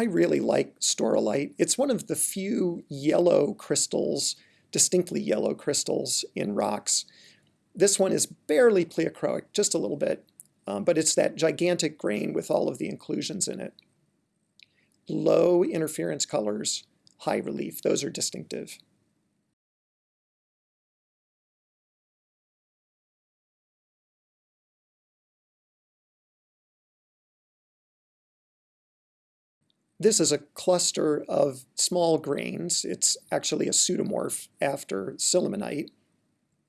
I really like staurolite. It's one of the few yellow crystals, distinctly yellow crystals in rocks. This one is barely pleochroic, just a little bit, um, but it's that gigantic grain with all of the inclusions in it. Low interference colors, high relief, those are distinctive. This is a cluster of small grains. It's actually a pseudomorph after sillimanite.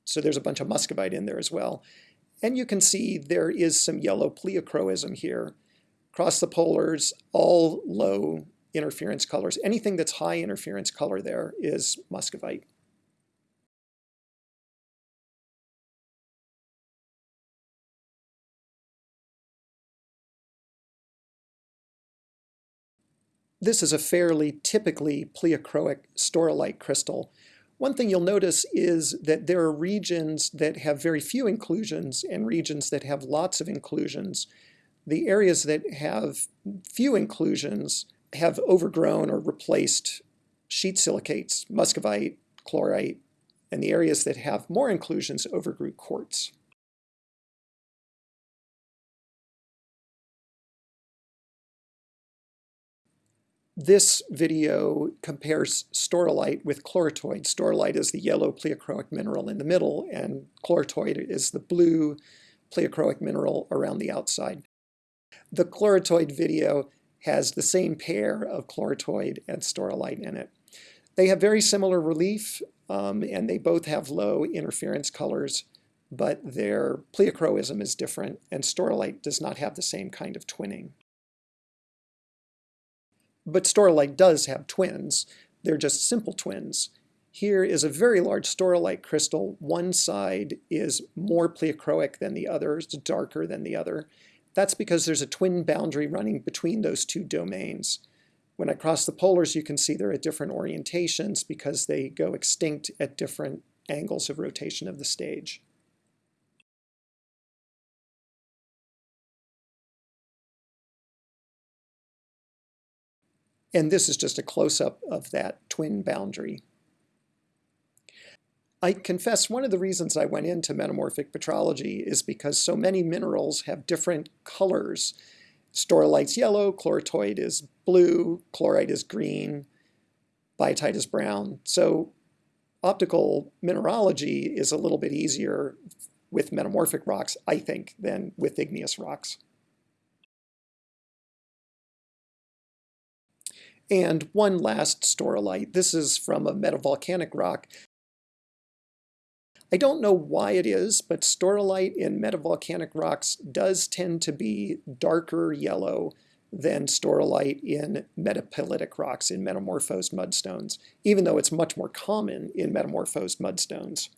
So there's a bunch of muscovite in there as well. And you can see there is some yellow pleochroism here. Across the polars, all low interference colors. Anything that's high interference color there is muscovite. This is a fairly typically pleochroic staurolite crystal. One thing you'll notice is that there are regions that have very few inclusions and regions that have lots of inclusions. The areas that have few inclusions have overgrown or replaced sheet silicates, muscovite, chlorite, and the areas that have more inclusions overgrew quartz. This video compares staurolite with chloritoid. Staurolite is the yellow pleochroic mineral in the middle, and chloritoid is the blue pleochroic mineral around the outside. The chloritoid video has the same pair of chloritoid and staurolite in it. They have very similar relief, um, and they both have low interference colors, but their pleochroism is different, and staurolite does not have the same kind of twinning. But staurolite does have twins. They're just simple twins. Here is a very large staurolite crystal. One side is more pleochroic than the other, it's darker than the other. That's because there's a twin boundary running between those two domains. When I cross the polars, you can see they're at different orientations because they go extinct at different angles of rotation of the stage. And this is just a close-up of that twin boundary. I confess one of the reasons I went into metamorphic petrology is because so many minerals have different colors. Staurolite's yellow, chloritoid is blue, chlorite is green, biotite is brown. So optical mineralogy is a little bit easier with metamorphic rocks, I think, than with igneous rocks. And one last staurolite. This is from a metavolcanic rock. I don't know why it is, but staurolite in metavolcanic rocks does tend to be darker yellow than staurolite in metapelitic rocks, in metamorphosed mudstones, even though it's much more common in metamorphosed mudstones.